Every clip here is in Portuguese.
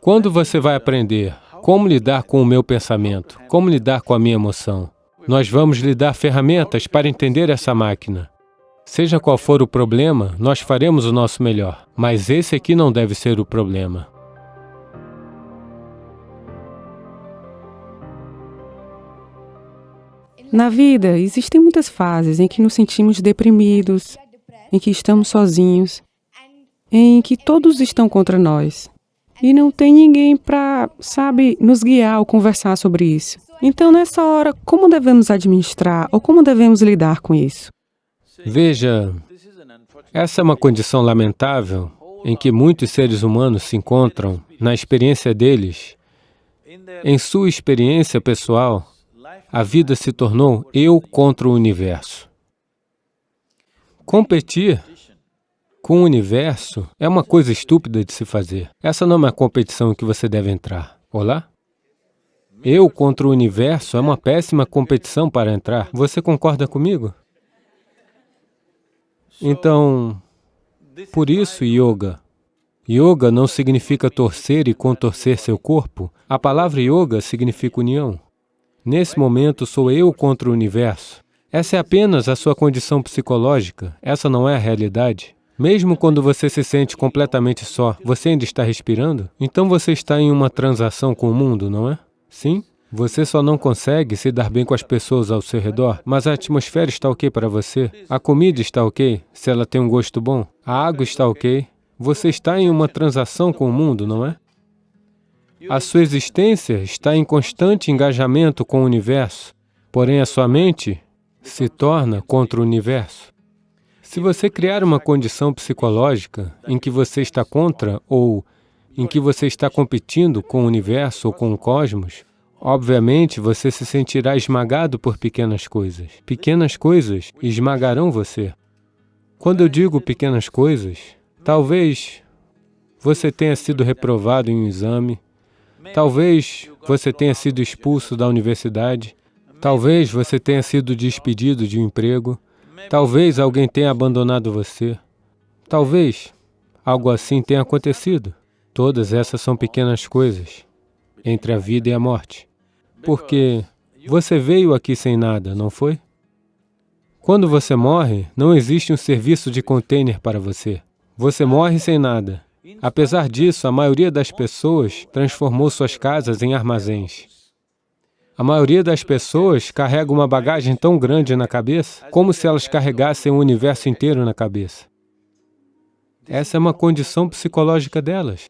Quando você vai aprender como lidar com o meu pensamento, como lidar com a minha emoção, nós vamos lhe dar ferramentas para entender essa máquina. Seja qual for o problema, nós faremos o nosso melhor, mas esse aqui não deve ser o problema. Na vida, existem muitas fases em que nos sentimos deprimidos, em que estamos sozinhos, em que todos estão contra nós. E não tem ninguém para, sabe, nos guiar ou conversar sobre isso. Então, nessa hora, como devemos administrar ou como devemos lidar com isso? Veja, essa é uma condição lamentável em que muitos seres humanos se encontram na experiência deles. Em sua experiência pessoal, a vida se tornou eu contra o universo. Competir com o universo é uma coisa estúpida de se fazer. Essa não é uma competição em que você deve entrar. Olá? Eu contra o universo é uma péssima competição para entrar. Você concorda comigo? Então, por isso, yoga. Yoga não significa torcer e contorcer seu corpo. A palavra yoga significa união. Nesse momento, sou eu contra o universo. Essa é apenas a sua condição psicológica, essa não é a realidade. Mesmo quando você se sente completamente só, você ainda está respirando? Então você está em uma transação com o mundo, não é? Sim? Você só não consegue se dar bem com as pessoas ao seu redor, mas a atmosfera está ok para você, a comida está ok, se ela tem um gosto bom, a água está ok. Você está em uma transação com o mundo, não é? A sua existência está em constante engajamento com o universo, porém a sua mente se torna contra o universo. Se você criar uma condição psicológica em que você está contra ou em que você está competindo com o universo ou com o cosmos, obviamente você se sentirá esmagado por pequenas coisas. Pequenas coisas esmagarão você. Quando eu digo pequenas coisas, talvez você tenha sido reprovado em um exame, Talvez você tenha sido expulso da universidade, talvez você tenha sido despedido de um emprego, talvez alguém tenha abandonado você, talvez algo assim tenha acontecido. Todas essas são pequenas coisas entre a vida e a morte. Porque você veio aqui sem nada, não foi? Quando você morre, não existe um serviço de container para você. Você morre sem nada. Apesar disso, a maioria das pessoas transformou suas casas em armazéns. A maioria das pessoas carrega uma bagagem tão grande na cabeça, como se elas carregassem o universo inteiro na cabeça. Essa é uma condição psicológica delas.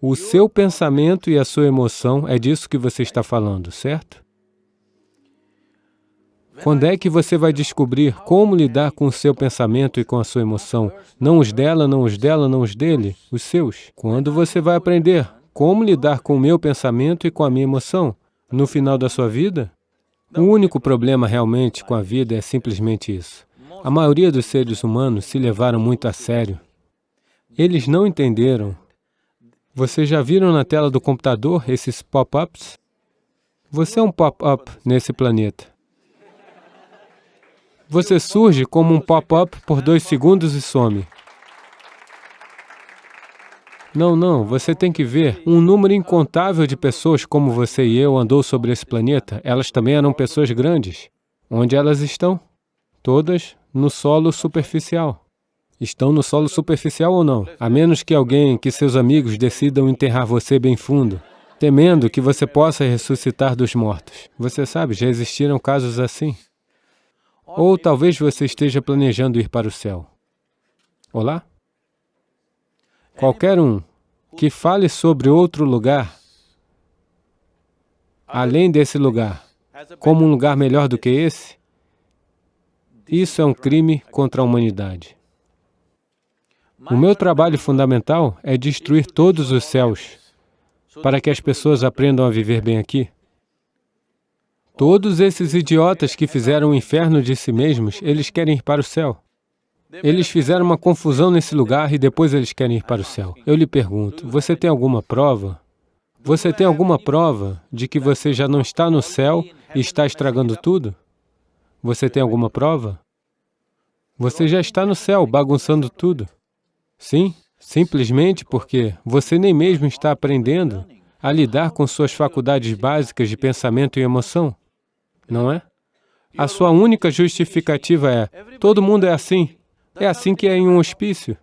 O seu pensamento e a sua emoção é disso que você está falando, certo? Quando é que você vai descobrir como lidar com o seu pensamento e com a sua emoção? Não os dela, não os dela, não os dele, os seus. Quando você vai aprender como lidar com o meu pensamento e com a minha emoção? No final da sua vida? O único problema realmente com a vida é simplesmente isso. A maioria dos seres humanos se levaram muito a sério. Eles não entenderam. Vocês já viram na tela do computador esses pop-ups? Você é um pop-up nesse planeta. Você surge como um pop-up por dois segundos e some. Não, não, você tem que ver. Um número incontável de pessoas como você e eu andou sobre esse planeta. Elas também eram pessoas grandes. Onde elas estão? Todas no solo superficial. Estão no solo superficial ou não? A menos que alguém, que seus amigos decidam enterrar você bem fundo, temendo que você possa ressuscitar dos mortos. Você sabe, já existiram casos assim. Ou talvez você esteja planejando ir para o céu. Olá? Qualquer um que fale sobre outro lugar, além desse lugar, como um lugar melhor do que esse, isso é um crime contra a humanidade. O meu trabalho fundamental é destruir todos os céus para que as pessoas aprendam a viver bem aqui. Todos esses idiotas que fizeram o inferno de si mesmos, eles querem ir para o céu. Eles fizeram uma confusão nesse lugar e depois eles querem ir para o céu. Eu lhe pergunto, você tem alguma prova? Você tem alguma prova de que você já não está no céu e está estragando tudo? Você tem alguma prova? Você já está no céu, bagunçando tudo. Sim? Simplesmente porque você nem mesmo está aprendendo a lidar com suas faculdades básicas de pensamento e emoção, não é? A sua única justificativa é, todo mundo é assim, é assim que é em um hospício.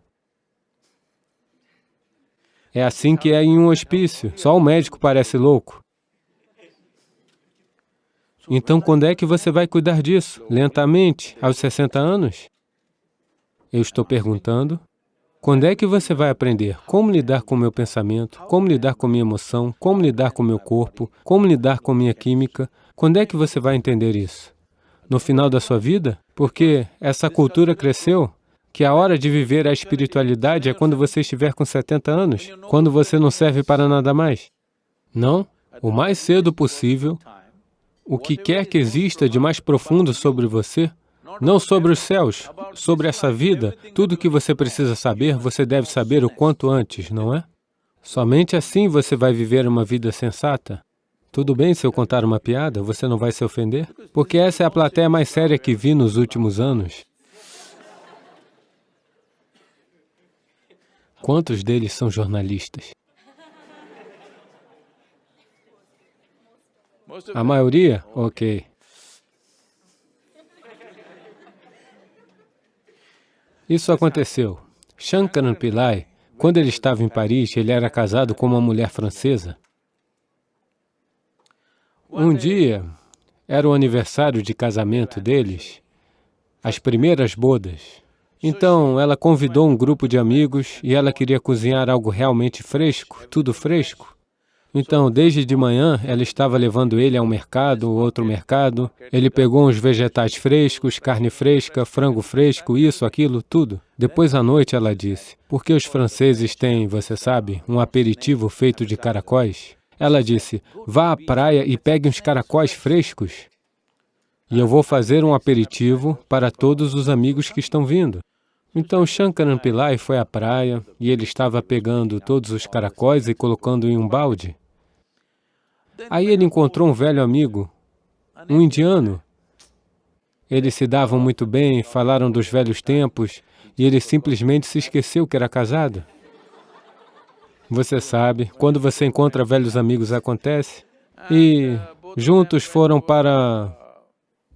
É assim que é em um hospício, só o médico parece louco. Então, quando é que você vai cuidar disso? Lentamente, aos 60 anos? Eu estou perguntando, quando é que você vai aprender como lidar com o meu pensamento, como lidar com minha emoção, como lidar com meu corpo, como lidar com minha química? Quando é que você vai entender isso? No final da sua vida? Porque essa cultura cresceu que a hora de viver a espiritualidade é quando você estiver com 70 anos, quando você não serve para nada mais. Não, o mais cedo possível, o que quer que exista de mais profundo sobre você, não sobre os céus, sobre essa vida, tudo que você precisa saber, você deve saber o quanto antes, não é? Somente assim você vai viver uma vida sensata. Tudo bem se eu contar uma piada, você não vai se ofender? Porque essa é a plateia mais séria que vi nos últimos anos. Quantos deles são jornalistas? A maioria? Ok. Isso aconteceu. Shankaran Pillai, quando ele estava em Paris, ele era casado com uma mulher francesa. Um dia, era o aniversário de casamento deles, as primeiras bodas. Então, ela convidou um grupo de amigos e ela queria cozinhar algo realmente fresco, tudo fresco. Então, desde de manhã, ela estava levando ele a um mercado, outro mercado. Ele pegou uns vegetais frescos, carne fresca, frango fresco, isso, aquilo, tudo. Depois à noite ela disse, porque os franceses têm, você sabe, um aperitivo feito de caracóis? Ela disse, vá à praia e pegue uns caracóis frescos. E eu vou fazer um aperitivo para todos os amigos que estão vindo. Então Shankaran Pillai foi à praia e ele estava pegando todos os caracóis e colocando em um balde. Aí ele encontrou um velho amigo, um indiano. Eles se davam muito bem, falaram dos velhos tempos, e ele simplesmente se esqueceu que era casado. Você sabe, quando você encontra velhos amigos acontece. E juntos foram para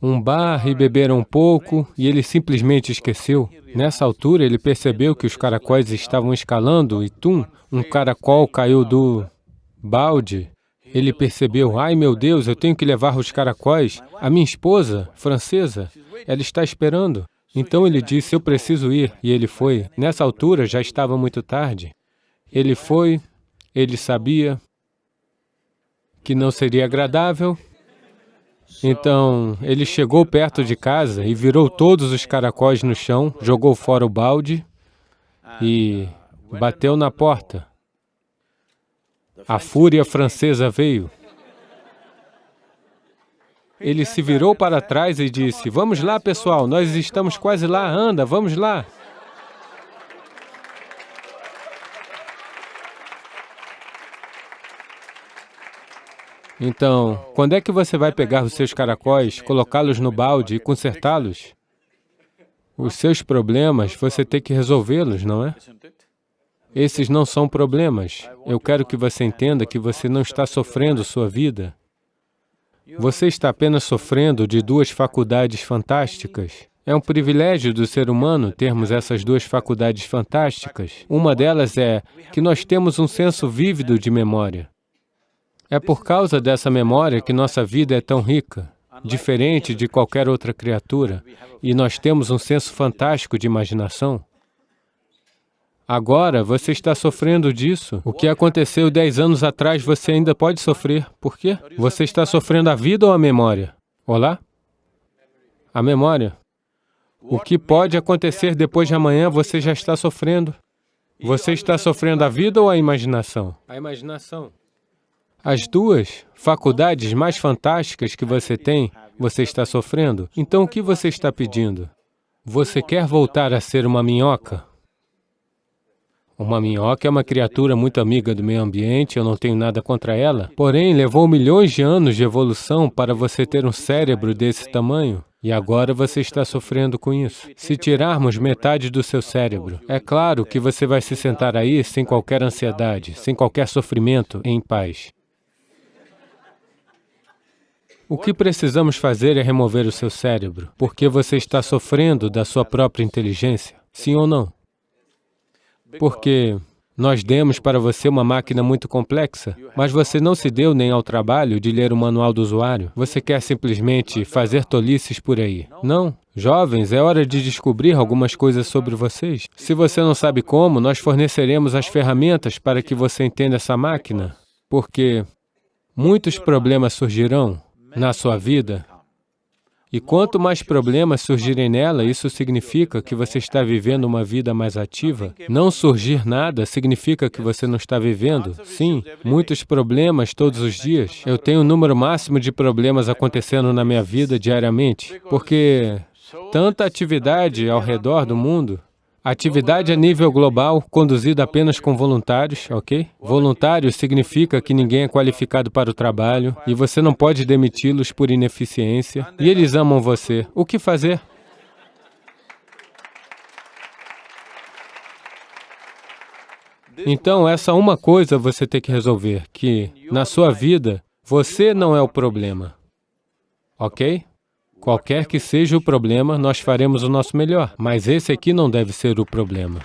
um bar e beberam um pouco, e ele simplesmente esqueceu. Nessa altura, ele percebeu que os caracóis estavam escalando e, tum, um caracol caiu do balde ele percebeu, ai meu Deus, eu tenho que levar os caracóis. A minha esposa, francesa, ela está esperando. Então ele disse, eu preciso ir, e ele foi. Nessa altura já estava muito tarde. Ele foi, ele sabia que não seria agradável, então, ele chegou perto de casa e virou todos os caracóis no chão, jogou fora o balde e bateu na porta. A fúria francesa veio. Ele se virou para trás e disse, vamos lá, pessoal, nós estamos quase lá, anda, vamos lá. Então, quando é que você vai pegar os seus caracóis, colocá-los no balde e consertá-los? Os seus problemas, você tem que resolvê-los, não é? Esses não são problemas. Eu quero que você entenda que você não está sofrendo sua vida. Você está apenas sofrendo de duas faculdades fantásticas. É um privilégio do ser humano termos essas duas faculdades fantásticas. Uma delas é que nós temos um senso vívido de memória. É por causa dessa memória que nossa vida é tão rica, diferente de qualquer outra criatura, e nós temos um senso fantástico de imaginação. Agora, você está sofrendo disso. O que aconteceu dez anos atrás, você ainda pode sofrer. Por quê? Você está sofrendo a vida ou a memória? Olá? A memória. O que pode acontecer depois de amanhã, você já está sofrendo. Você está sofrendo a vida ou a imaginação? A imaginação. As duas faculdades mais fantásticas que você tem, você está sofrendo. Então, o que você está pedindo? Você quer voltar a ser uma minhoca? Uma minhoca é uma criatura muito amiga do meio ambiente, eu não tenho nada contra ela. Porém, levou milhões de anos de evolução para você ter um cérebro desse tamanho. E agora você está sofrendo com isso. Se tirarmos metade do seu cérebro, é claro que você vai se sentar aí sem qualquer ansiedade, sem qualquer sofrimento, em paz. O que precisamos fazer é remover o seu cérebro, porque você está sofrendo da sua própria inteligência, sim ou não? Porque nós demos para você uma máquina muito complexa, mas você não se deu nem ao trabalho de ler o manual do usuário. Você quer simplesmente fazer tolices por aí. Não. Jovens, é hora de descobrir algumas coisas sobre vocês. Se você não sabe como, nós forneceremos as ferramentas para que você entenda essa máquina, porque muitos problemas surgirão na sua vida e quanto mais problemas surgirem nela, isso significa que você está vivendo uma vida mais ativa. Não surgir nada significa que você não está vivendo. Sim, muitos problemas todos os dias. Eu tenho um número máximo de problemas acontecendo na minha vida diariamente, porque tanta atividade ao redor do mundo, Atividade a nível global, conduzida apenas com voluntários, ok? Voluntário significa que ninguém é qualificado para o trabalho e você não pode demiti-los por ineficiência e eles amam você. O que fazer? Então, essa uma coisa você tem que resolver, que na sua vida, você não é o problema, ok? Qualquer que seja o problema, nós faremos o nosso melhor, mas esse aqui não deve ser o problema.